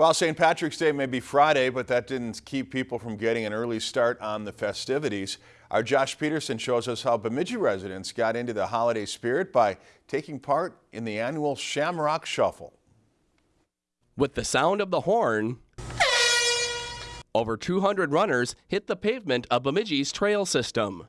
Well, St. Patrick's Day may be Friday, but that didn't keep people from getting an early start on the festivities. Our Josh Peterson shows us how Bemidji residents got into the holiday spirit by taking part in the annual Shamrock Shuffle. With the sound of the horn, over 200 runners hit the pavement of Bemidji's trail system.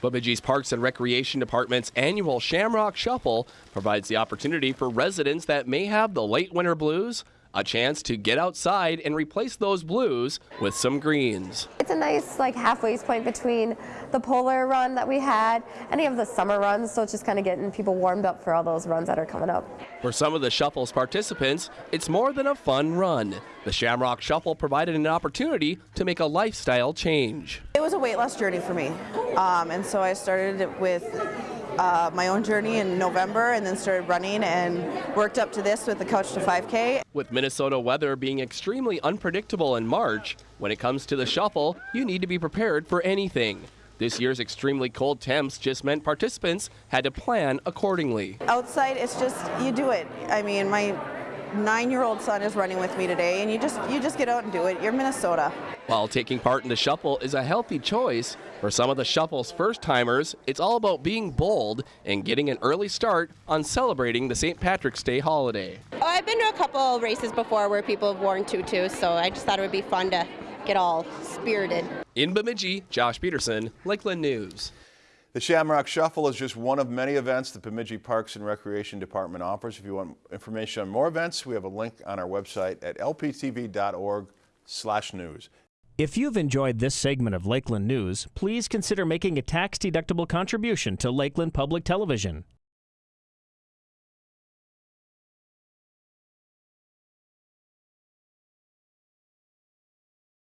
Bemidji's Parks and Recreation Department's annual Shamrock Shuffle provides the opportunity for residents that may have the late winter blues a chance to get outside and replace those blues with some greens. It's a nice like halfway point between the polar run that we had, any of the summer runs, so it's just kind of getting people warmed up for all those runs that are coming up. For some of the Shuffle's participants, it's more than a fun run. The Shamrock Shuffle provided an opportunity to make a lifestyle change. It was a weight loss journey for me, um, and so I started with uh, my own journey in November and then started running and worked up to this with the Couch to 5K. With Minnesota weather being extremely unpredictable in March, when it comes to the shuffle, you need to be prepared for anything. This year's extremely cold temps just meant participants had to plan accordingly. Outside, it's just, you do it. I mean, my nine-year-old son is running with me today, and you just you just get out and do it. You're Minnesota. While taking part in the shuffle is a healthy choice, for some of the shuffle's first-timers, it's all about being bold and getting an early start on celebrating the St. Patrick's Day holiday. Oh, I've been to a couple races before where people have worn tutus, so I just thought it would be fun to get all spirited. In Bemidji, Josh Peterson, Lakeland News. The Shamrock Shuffle is just one of many events the Bemidji Parks and Recreation Department offers. If you want information on more events, we have a link on our website at lptv.org slash news. If you've enjoyed this segment of Lakeland News, please consider making a tax-deductible contribution to Lakeland Public Television.